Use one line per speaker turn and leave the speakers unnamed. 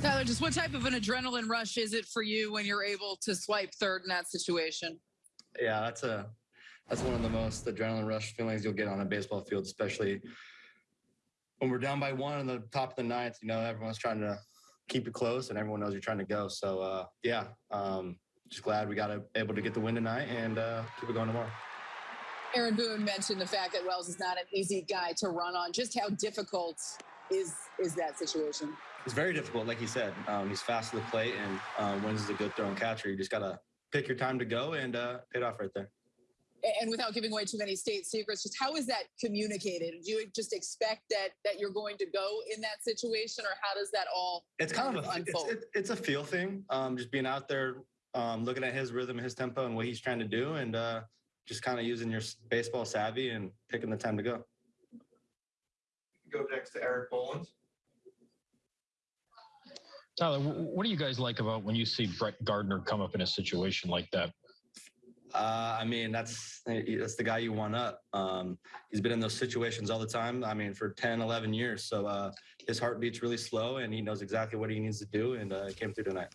Tyler, just what type of an adrenaline rush is it for you when you're able to swipe third in that situation?
Yeah, that's a that's one of the most adrenaline rush feelings you'll get on a baseball field, especially when we're down by one in the top of the ninth. You know, everyone's trying to keep it close, and everyone knows you're trying to go. So uh, yeah, um, just glad we got to, able to get the win tonight and uh, keep it going tomorrow.
Aaron Boone mentioned the fact that Wells is not an easy guy to run on. Just how difficult is is that situation?
It's very difficult, like he said. Um, he's fast to the plate, and um, Wynns is a good throwing catcher. You just gotta pick your time to go and uh, pay it off right there.
And without giving away too many state secrets, just how is that communicated? Do you just expect that that you're going to go in that situation, or how does that all?
It's kind of a
kind of
it's,
unfold?
it, it's a feel thing. Um, just being out there, um, looking at his rhythm, his tempo, and what he's trying to do, and uh, just kind of using your baseball savvy and picking the time to go.
Go next to Eric Bolins.
Tyler, what do you guys like about when you see Brett Gardner come up in a situation like that?
Uh, I mean, that's that's the guy you want up. Um, he's been in those situations all the time. I mean, for 10, 11 years. So uh, his heartbeat's really slow, and he knows exactly what he needs to do, and uh, came through tonight.